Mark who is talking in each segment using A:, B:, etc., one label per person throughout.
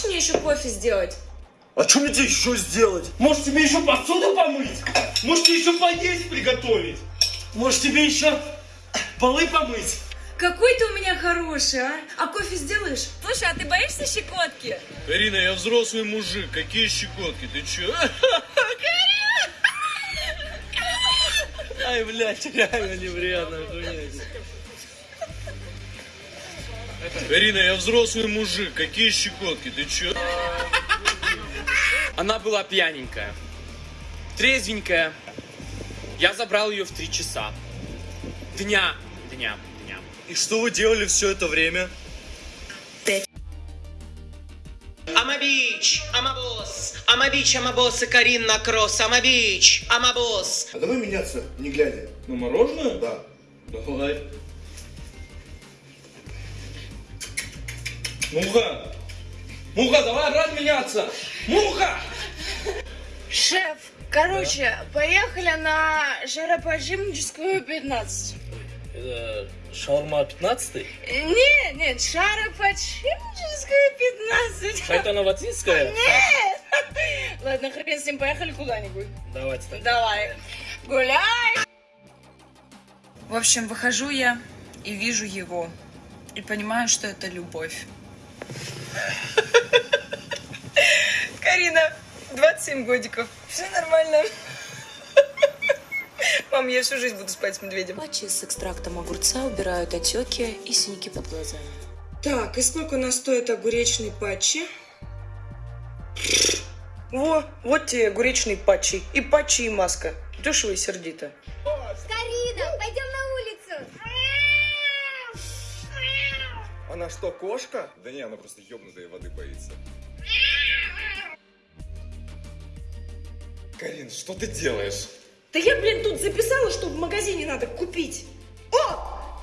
A: можешь мне еще кофе сделать?
B: А что мне тебе еще сделать?
C: Может тебе еще посуду помыть? Может тебе еще поесть приготовить? Может тебе еще полы помыть?
A: Какой ты у меня хороший, а? А кофе сделаешь? Слушай, а ты боишься щекотки?
D: Карина, я взрослый мужик. Какие щекотки? Ты чё? Ай, блядь, реально неприятно охуеть. Карина, я взрослый мужик. Какие щекотки? Ты чё?
E: Она была пьяненькая, трезвенькая. Я забрал ее в три часа. Дня, дня, дня.
B: И что вы делали все это время?
F: Beach, I'm a boss, и Карина Кросс. A boss.
B: А давай меняться, не глядя.
C: На мороженое?
B: Да.
C: Давай. Муха! Муха, давай рад меняться! Муха!
A: Шеф, короче, поехали на жаропожимническую 15.
D: Это шаурма 15
A: Нет, нет, шароподшипническую 15.
D: Это Новотинская?
A: Нет! Ладно, хрен с ним, поехали куда-нибудь.
D: Давайте так.
A: Давай, гуляй! В общем, выхожу я и вижу его. И понимаю, что это любовь. Карина, 27 годиков. Все нормально. Мам, я всю жизнь буду спать с медведем.
G: Патчи с экстрактом огурца убирают отеки и синяки под глазами.
A: Так, и сколько у нас стоит огуречный патчи? Во, вот тебе огуречный патчи. И патчи, и маска. Дешево и сердито.
H: Она что, кошка? Да не, она просто ёбнутая воды боится. Карин, что ты делаешь?
A: Да я, блин, тут записала, что в магазине надо купить. О!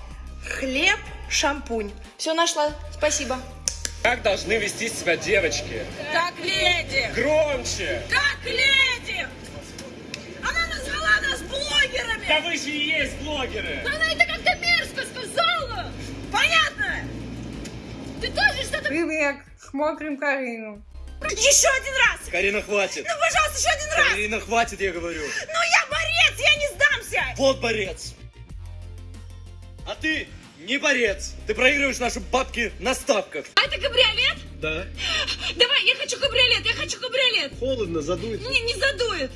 A: Хлеб, шампунь. Все нашла. Спасибо.
E: Как должны вести себя девочки?
A: Как леди!
E: Громче!
A: Как леди! Она назвала нас блогерами!
E: Да вы же и есть блогеры!
A: Она это как-то мерзко сказала! Понятно? Ты тоже что-то...
I: Привет, смотрим Карину.
A: Еще один раз!
B: Карина, хватит.
A: Ну, пожалуйста, еще один раз!
B: Карина, хватит, я говорю.
A: Ну, я борец, я не сдамся!
B: Вот борец. А ты не борец. Ты проигрываешь наши бабки на ставках.
A: А это кабриолет?
B: Да.
A: Давай, я хочу кабриолет, я хочу кабриолет!
B: Холодно, задует.
A: Не, не задует!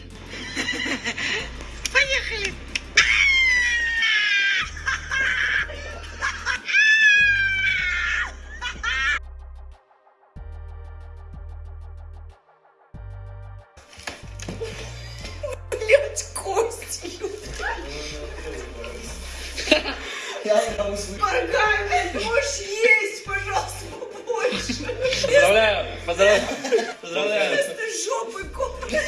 A: Моргай, блядь, можешь есть, пожалуйста, побольше!
E: Поздравляю! Поздравляю! Поздравляю!
A: Вместо жопы кофе.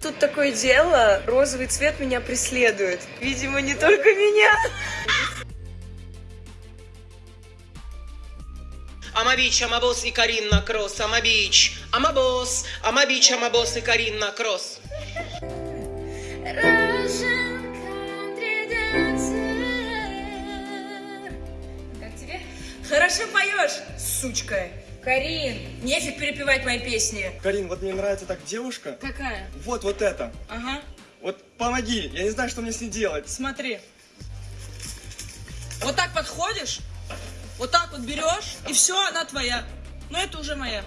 A: Тут такое дело, розовый цвет меня преследует. Видимо, не только меня.
F: A boss, и Карина Кросс. Beach, I'm a boss, и Карина Кросс.
A: Хорошо поешь, сучка. Карин, нефиг перепевать мои песни.
H: Карин, вот мне нравится так девушка.
A: Какая?
H: Вот, вот это.
A: Ага,
H: Вот помоги, я не знаю, что мне с ней делать.
A: смотри. Вот так подходишь, вот так вот берешь, и все, она твоя. Но это уже моя.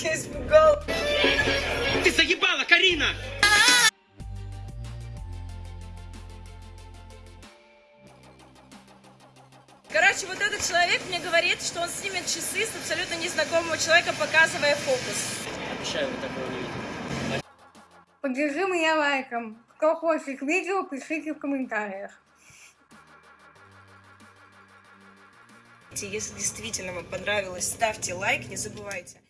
A: Я испугал.
F: Ты заебала, Карина!
A: Короче, вот этот человек мне говорит, что он снимет часы с абсолютно незнакомого человека, показывая фокус.
E: Обещаю, вы такого не видели.
I: Поддержи меня лайком. Кто хочет видео, пишите в комментариях.
A: Если действительно вам понравилось, ставьте лайк, не забывайте.